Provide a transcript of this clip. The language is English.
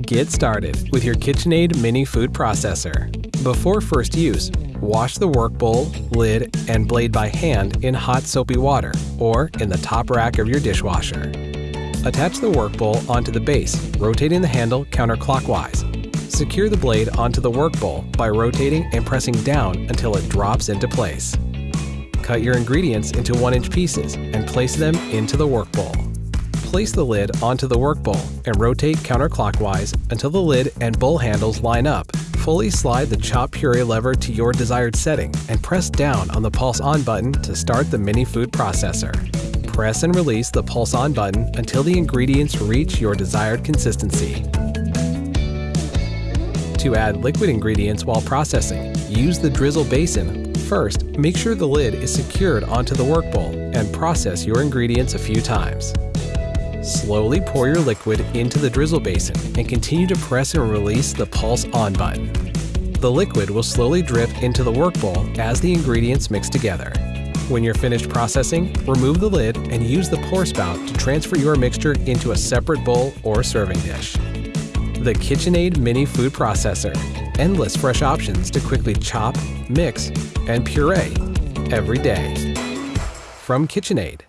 Get started with your KitchenAid mini food processor. Before first use, wash the work bowl, lid, and blade by hand in hot soapy water or in the top rack of your dishwasher. Attach the work bowl onto the base, rotating the handle counterclockwise. Secure the blade onto the work bowl by rotating and pressing down until it drops into place. Cut your ingredients into 1-inch pieces and place them into the work bowl. Place the lid onto the work bowl and rotate counterclockwise until the lid and bowl handles line up. Fully slide the chop puree lever to your desired setting and press down on the pulse on button to start the mini food processor. Press and release the pulse on button until the ingredients reach your desired consistency. To add liquid ingredients while processing, use the drizzle basin. First, make sure the lid is secured onto the work bowl and process your ingredients a few times. Slowly pour your liquid into the drizzle basin and continue to press and release the pulse on button. The liquid will slowly drip into the work bowl as the ingredients mix together. When you're finished processing, remove the lid and use the pour spout to transfer your mixture into a separate bowl or serving dish. The KitchenAid Mini Food Processor. Endless fresh options to quickly chop, mix, and puree every day. From KitchenAid.